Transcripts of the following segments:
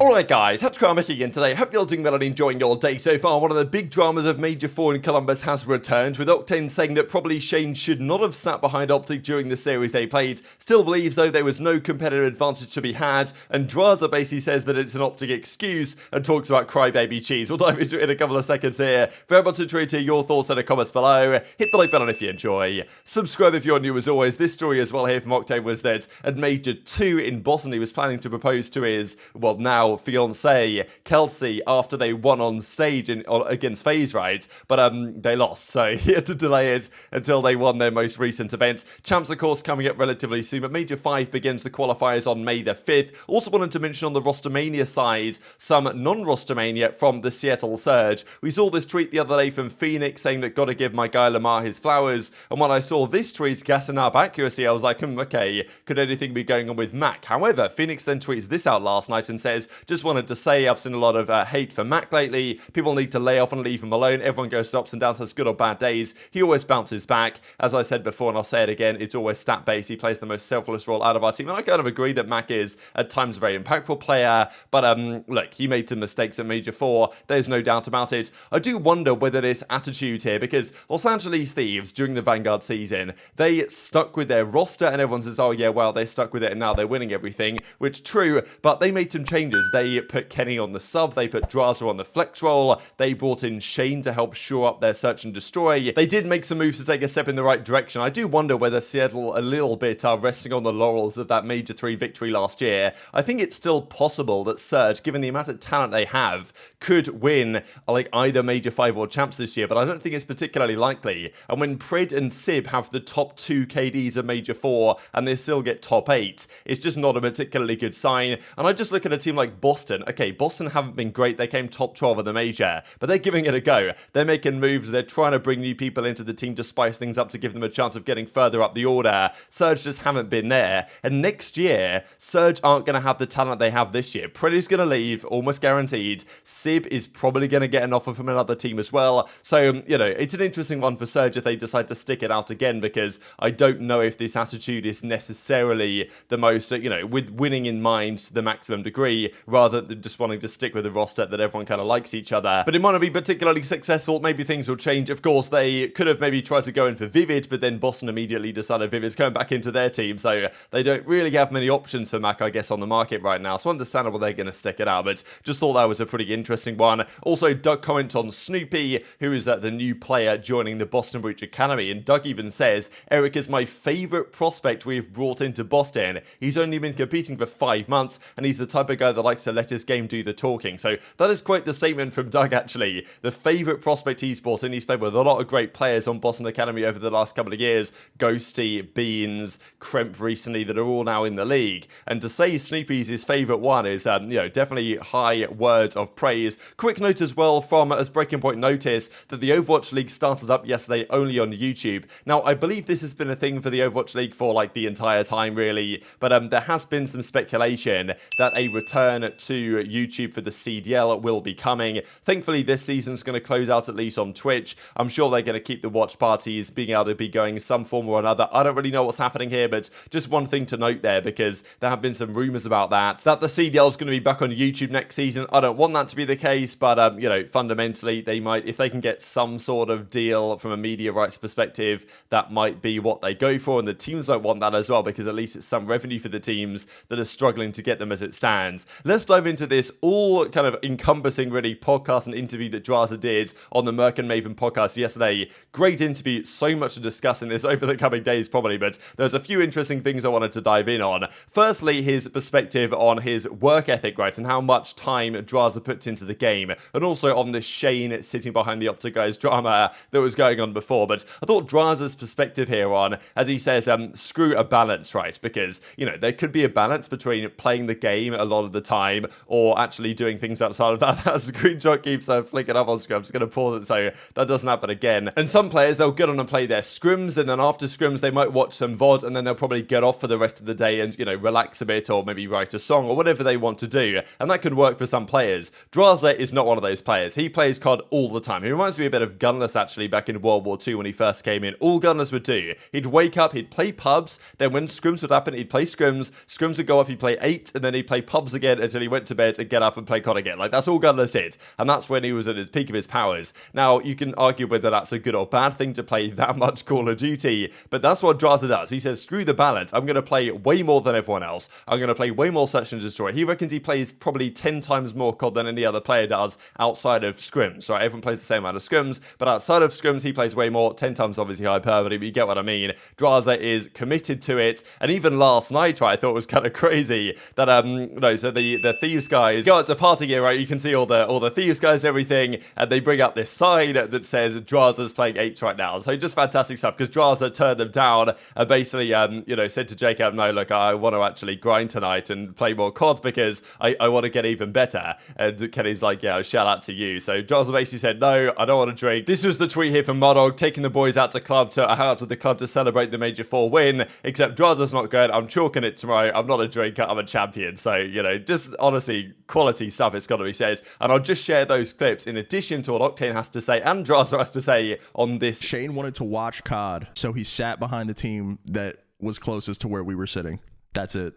Alright guys, Hatchcraft again today. Hope you're all doing well and enjoying your day so far. One of the big dramas of Major 4 in Columbus has returned, with Octane saying that probably Shane should not have sat behind Optic during the series they played. Still believes though there was no competitive advantage to be had, and Drazah basically says that it's an Optic excuse and talks about crybaby cheese. We'll dive into it in a couple of seconds here. Very much intrigued to your thoughts in the comments below. Hit the like button if you enjoy. Subscribe if you're new as always. This story as well here from Octane was that at Major 2 in Boston he was planning to propose to his, well now, fiance Kelsey after they won on stage in, against FaZe right but um they lost. So he had to delay it until they won their most recent event. Champs of course coming up relatively soon but major 5 begins the qualifiers on May the 5th also wanted to mention on the rostermania side some non-rostermania from the Seattle Surge. We saw this tweet the other day from Phoenix saying that gotta give my guy Lamar his flowers. And when I saw this tweet gassing up accuracy I was like hmm, okay could anything be going on with Mack? However Phoenix then tweets this out last night and says just wanted to say I've seen a lot of uh, hate for Mack lately. People need to lay off and leave him alone. Everyone goes through ups and downs, has good or bad days. He always bounces back. As I said before, and I'll say it again, it's always stat based. He plays the most selfless role out of our team. And I kind of agree that Mack is at times a very impactful player. But um, look, he made some mistakes at Major 4. There's no doubt about it. I do wonder whether this attitude here, because Los Angeles Thieves during the Vanguard season, they stuck with their roster and everyone says, oh yeah, well, they stuck with it and now they're winning everything, which true, but they made some changes. They put Kenny on the sub, they put Drazah on the flex role, they brought in Shane to help shore up their search and destroy. They did make some moves to take a step in the right direction. I do wonder whether Seattle a little bit are resting on the laurels of that Major 3 victory last year. I think it's still possible that Surge, given the amount of talent they have, could win like either Major 5 or Champs this year, but I don't think it's particularly likely. And when Pred and Sib have the top 2 KDs of Major 4 and they still get top 8, it's just not a particularly good sign. And I just look at a team like Boston. Okay, Boston haven't been great. They came top 12 of the major, but they're giving it a go. They're making moves. They're trying to bring new people into the team to spice things up to give them a chance of getting further up the order. Surge just haven't been there. And next year, Surge aren't going to have the talent they have this year. Pretty's going to leave, almost guaranteed. Sib is probably going to get an offer from another team as well. So, you know, it's an interesting one for Surge if they decide to stick it out again because I don't know if this attitude is necessarily the most, you know, with winning in mind to the maximum degree rather than just wanting to stick with a roster that everyone kind of likes each other. But it might not be particularly successful. Maybe things will change. Of course, they could have maybe tried to go in for Vivid, but then Boston immediately decided Vivid's coming back into their team. So they don't really have many options for Mack, I guess, on the market right now. So understandable they're going to stick it out. But just thought that was a pretty interesting one. Also, Doug comment on Snoopy, who is uh, the new player joining the Boston Breach Academy. And Doug even says, Eric is my favorite prospect we've brought into Boston. He's only been competing for five months, and he's the type of guy that likes to let his game do the talking. So that is quite the statement from Doug, actually. The favourite prospect he's brought in. He's played with a lot of great players on Boston Academy over the last couple of years. Ghosty, Beans, Kremp recently, that are all now in the league. And to say Snoopy's his favourite one is, um, you know, definitely high words of praise. Quick note as well from, as Breaking Point noticed, that the Overwatch League started up yesterday only on YouTube. Now, I believe this has been a thing for the Overwatch League for like the entire time, really. But um, there has been some speculation that a return to YouTube for the CDL will be coming. Thankfully, this season's going to close out at least on Twitch. I'm sure they're going to keep the watch parties being able to be going some form or another. I don't really know what's happening here, but just one thing to note there because there have been some rumors about that. That the CDL is going to be back on YouTube next season. I don't want that to be the case, but um, you know, fundamentally, they might, if they can get some sort of deal from a media rights perspective, that might be what they go for. And the teams might want that as well because at least it's some revenue for the teams that are struggling to get them as it stands. Let's dive into this all kind of encompassing really podcast and interview that Drazah did on the Merc and Maven podcast yesterday. Great interview, so much to discuss in this over the coming days probably, but there's a few interesting things I wanted to dive in on. Firstly, his perspective on his work ethic, right, and how much time Drazah puts into the game, and also on the Shane sitting behind the Optic guys drama that was going on before. But I thought Drazah's perspective here on, as he says, um, screw a balance, right, because, you know, there could be a balance between playing the game a lot of the time or actually doing things outside of that. That screenshot keeps uh, flicking up on screen. I'm just going to pause it so that doesn't happen again. And some players, they'll get on and play their scrims, and then after scrims, they might watch some VOD, and then they'll probably get off for the rest of the day and, you know, relax a bit or maybe write a song or whatever they want to do. And that can work for some players. Drazah is not one of those players. He plays COD all the time. He reminds me a bit of Gunless, actually, back in World War II when he first came in. All Gunless would do, he'd wake up, he'd play pubs, then when scrims would happen, he'd play scrims, scrims would go off, he'd play 8, and then he'd play pubs again, again until he went to bed and get up and play COD again. Like, that's all Gunless did. And that's when he was at the peak of his powers. Now, you can argue whether that's a good or bad thing to play that much Call of Duty, but that's what Drazah does. He says, screw the balance. I'm going to play way more than everyone else. I'm going to play way more Search and Destroy. He reckons he plays probably 10 times more COD than any other player does outside of scrims. Right? Everyone plays the same amount of scrims, but outside of scrims, he plays way more. 10 times obviously hyperbole, but you get what I mean. Drazah is committed to it. And even last night, right, I thought it was kind of crazy that, um, no, so the, Thieves guys go out to party gear, right? You can see all the all the Thieves guys and everything, and they bring up this sign that says Drazah's playing 8 right now. So just fantastic stuff because Drazah turned them down and basically, um, you know, said to Jacob, no, look, I want to actually grind tonight and play more COD because I, I want to get even better. And Kenny's like, yeah, shout out to you. So Drazah basically said, no, I don't want to drink. This was the tweet here from Modog, taking the boys out to club to out to the club to celebrate the Major 4 win, except Drazah's not good. I'm chalking it tomorrow. I'm not a drinker. I'm a champion. So, you know, just honestly, quality stuff it's got to be said. And I'll just share those clips in addition to what Octane has to say and Drazah has to say on this. Shane wanted to watch COD, so he sat behind the team that was closest to where we were sitting. That's it.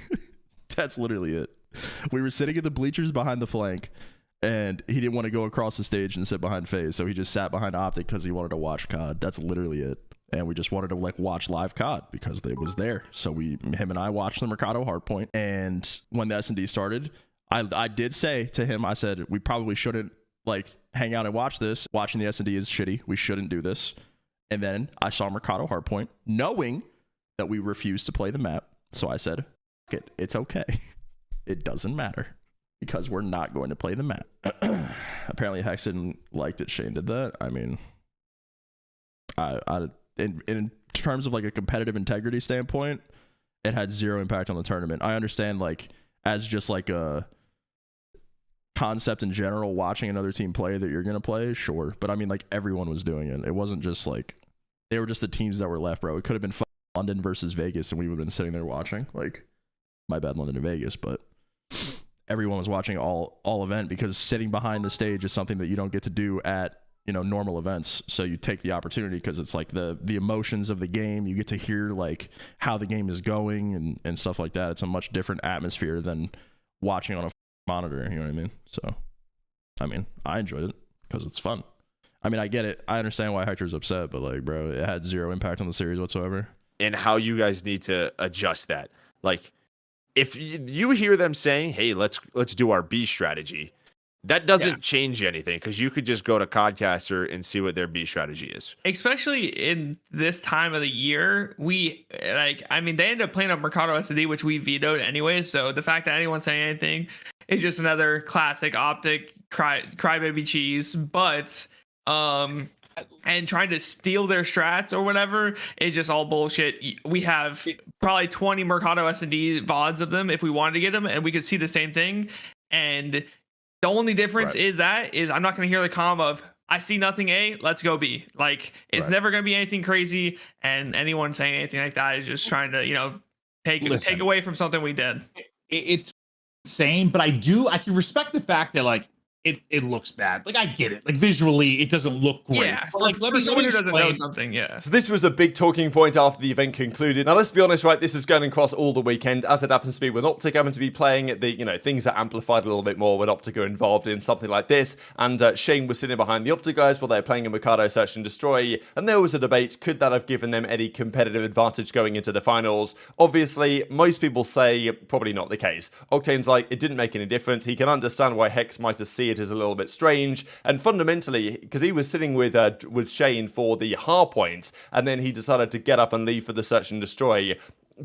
That's literally it. We were sitting at the bleachers behind the flank, and he didn't want to go across the stage and sit behind FaZe, so he just sat behind Optic because he wanted to watch COD. That's literally it. And we just wanted to like watch live COD because it was there. So we, him and I, watched the Mercado Hardpoint. And when the S and D started, I, I did say to him, I said we probably shouldn't like hang out and watch this. Watching the S and D is shitty. We shouldn't do this. And then I saw Mercado Hardpoint, knowing that we refused to play the map. So I said, it, it's okay. It doesn't matter because we're not going to play the map. Apparently, Hecz didn't like that Shane did that. I mean, I, I in, in terms of like a competitive integrity standpoint, it had zero impact on the tournament. I understand like as just like a concept in general, watching another team play that you're gonna play, sure. But I mean, like everyone was doing it. It wasn't just like they were just the teams that were left, bro. It could have been London versus Vegas, and we would have been sitting there watching. Like, my bad, London and Vegas, but everyone was watching all all event because sitting behind the stage is something that you don't get to do at you know normal events so you take the opportunity because it's like the the emotions of the game. You get to hear like how the game is going and and stuff like that. It's a much different atmosphere than watching on a monitor you know what i mean? So i mean i enjoyed it because it's fun. I mean i get it. I understand why hector's upset but like bro it had zero impact on the series whatsoever. And how you guys need to adjust that. Like if you hear them saying, "Hey, let's let's do our B strategy," that doesn't yeah. change anything because you could just go to Codcaster and see what their B strategy is. Especially in this time of the year, we like. I mean, they end up playing up Mercado SD, which we vetoed anyway. So the fact that anyone's saying anything is just another classic optic cry crybaby cheese. But um and trying to steal their strats or whatever is just all bullshit. We have probably 20 Mercado S&D VODs of them if we wanted to get them, and we could see the same thing. And the only difference right. is that is I'm not going to hear the com of I see nothing A, let's go B. Like it's right. never going to be anything crazy, and anyone saying anything like that is just trying to you know take Listen, take away from something we did. It's same, but I do I can respect the fact that like it it looks bad. Like I get it. Like visually, it doesn't look great. Yeah, but like let me someone who doesn't know something. Yeah. So this was a big talking point after the event concluded. Now let's be honest, right? This is going across all the weekend, as it happens to be with Optic having to be playing the you know things are amplified a little bit more when Optic are involved in something like this. And uh, Shane was sitting behind the Optic guys while they were playing a Mercado Search and Destroy, and there was a debate: could that have given them any competitive advantage going into the finals? Obviously, most people say probably not the case. Octane's like it didn't make any difference. He can understand why Hecz might have see it as a little bit strange strange. And fundamentally, because he was sitting with uh, with Shane for the hard point, and then he decided to get up and leave for the search and destroy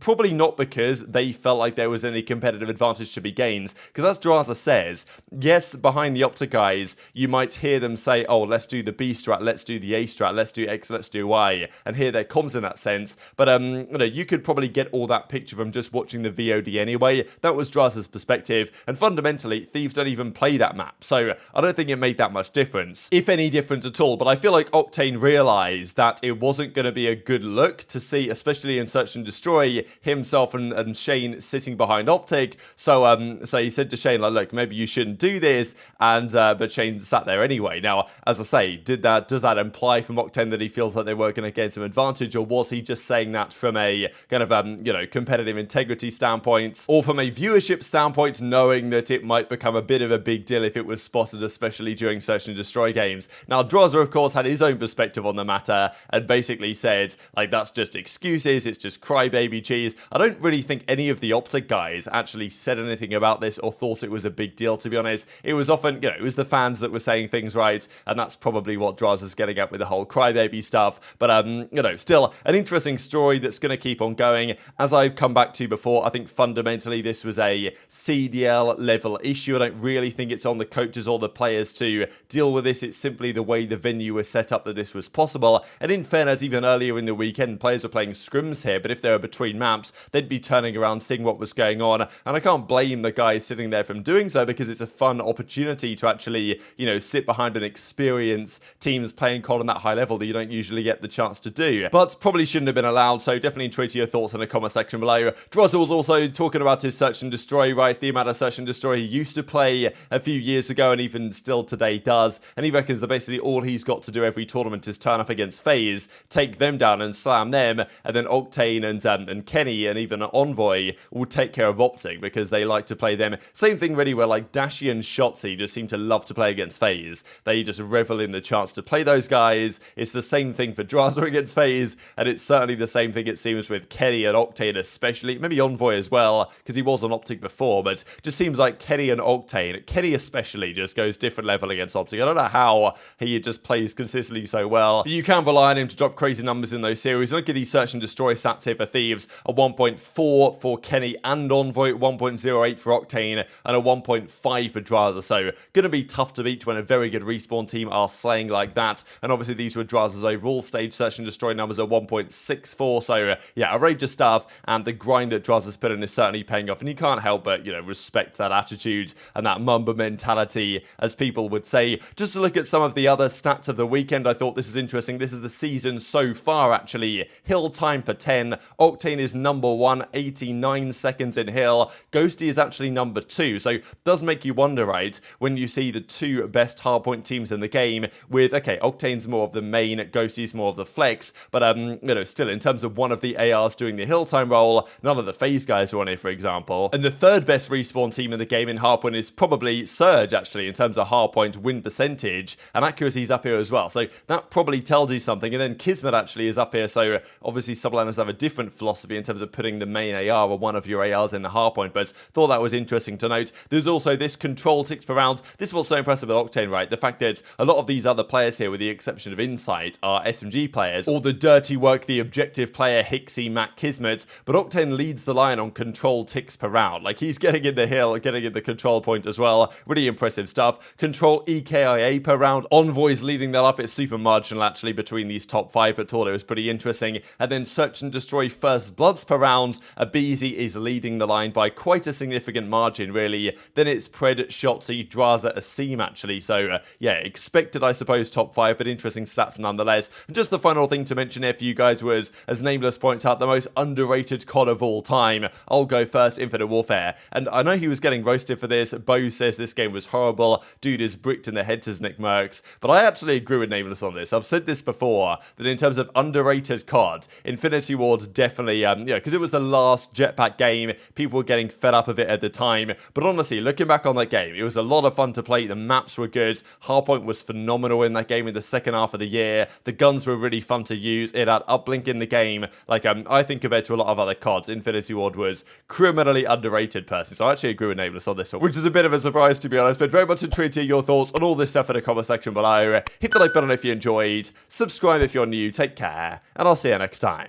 probably not because they felt like there was any competitive advantage to be gained. Because as Drazah says, yes, behind the Optic guys, you might hear them say, oh, let's do the B strat, let's do the A strat, let's do X, let's do Y, and hear their comms in that sense. But um, you know, you could probably get all that picture from just watching the VOD anyway. That was Drazah's perspective, and fundamentally, Thieves don't even play that map, so I don't think it made that much difference, if any difference at all. But I feel like Octane realized that it wasn't going to be a good look to see, especially in Search and Destroy, Himself and, and Shane sitting behind Optic. So um, so he said to Shane, like, look, maybe you shouldn't do this. And uh, but Shane sat there anyway. Now, as I say, did that does that imply for from Octane that he feels like they were going to gain some advantage, or was he just saying that from a kind of um, you know competitive integrity standpoint, or from a viewership standpoint, knowing that it might become a bit of a big deal if it was spotted, especially during search and destroy games. Now, Drazah, of course, had his own perspective on the matter and basically said like that's just excuses, it's just crybaby cheese. I don't really think any of the Optic guys actually said anything about this or thought it was a big deal. To be honest, it was often you know it was the fans that were saying things right, and that's probably what Drazah's getting at with the whole crybaby stuff. But um, you know, still an interesting story that's going to keep on going. As I've come back to before, I think fundamentally this was a CDL level issue. I don't really think it's on the coaches or the players to deal with this. It's simply the way the venue was set up that this was possible. And in fairness, even earlier in the weekend, players were playing scrims here, but if they were between maps, they'd be turning around, seeing what was going on. And I can't blame the guy sitting there from doing so because it's a fun opportunity to actually, you know, sit behind and experience teams playing COD on that high level that you don't usually get the chance to do. But probably shouldn't have been allowed, so definitely tweet your thoughts in the comment section below. Was also talking about his search and destroy, right? The amount of search and destroy he used to play a few years ago and even still today does. And he reckons that basically all he's got to do every tournament is turn up against FaZe, take them down and slam them, and then Octane and, um, and Kenny and even Envoy will take care of Optic because they like to play them. Same thing really where like Dashy and Shotzzy just seem to love to play against FaZe. They just revel in the chance to play those guys. It's the same thing for Drazah against FaZe, and it's certainly the same thing it seems with Kenny and Octane especially, maybe Envoy as well, because he was on Optic before, but just seems like Kenny and Octane, Kenny especially, just goes different level against Optic. I don't know how he just plays consistently so well. But you can rely on him to drop crazy numbers in those series. Look at these search and destroy stats here for Thieves, a 1.4 for Kenny and Envoy, 1.08 for Octane, and a 1.5 for Drazah. So going to be tough to beat when a very good respawn team are slaying like that. And obviously these were Drazah's overall stage search and destroy numbers at 1.64. So yeah, outrageous stuff. And the grind that Drazah's put in is certainly paying off. And you can't help but, you know, respect that attitude and that Mamba mentality, as people would say. Just to look at some of the other stats of the weekend, I thought this is interesting. This is the season so far, actually. Hill time for 10. Octane is number one, 89 seconds in Hill. Ghosty is actually number two. So does make you wonder, right, when you see the two best hardpoint teams in the game with, okay, Octane's more of the main, Ghosty's more of the flex, but, um, you know, still in terms of one of the ARs doing the hill time role, none of the FaZe guys are on it, for example. And the third best respawn team in the game in hardpoint is probably Surge, actually, in terms of hardpoint win percentage, and accuracy's up here as well. So that probably tells you something. And then Kismet actually is up here, so obviously Subliners have a different philosophy in terms of putting the main AR or one of your ARs in the hardpoint, but thought that was interesting to note. There's also this control ticks per round. This was so impressive with Octane, right? The fact that a lot of these other players here, with the exception of Insight, are SMG players, or the dirty work, the objective player, Hixie, Matt Kismet, but Octane leads the line on control ticks per round. Like, he's getting in the hill, getting in the control point as well. Really impressive stuff. Control EKIA per round. Envoy's leading that up. It's super marginal, actually, between these top five, but thought it was pretty interesting. And then Search and Destroy First Bloods per round. aBeZy is leading the line by quite a significant margin, really. Then it's Pred, Shotzzy, Drazah, Asim, actually. So, uh, yeah, expected, I suppose, top five, but interesting stats nonetheless. And just the final thing to mention here for you guys was, as Nameless points out, the most underrated COD of all time. I'll go first, Infinite Warfare. And I know he was getting roasted for this. Bo says this game was horrible. Dude is bricked in the head, says Nick Mercs. But I actually agree with Nameless on this. I've said this before, that in terms of underrated COD, Infinity Ward definitely, um, yeah, because it was the last jetpack game. People were getting fed up of it at the time. But honestly, looking back on that game, it was a lot of fun to play. The maps were good. Hardpoint was phenomenal in that game in the second half of the year. The guns were really fun to use. It had uplink in the game. Like, um, I think compared to a lot of other CODs, Infinity Ward was criminally underrated personally. So I actually agree with Nameless on this one, which is a bit of a surprise to be honest. But very much intrigued to hear your thoughts on all this stuff in the comment section below. Hit the like button if you enjoyed. Subscribe if you're new. Take care. And I'll see you next time.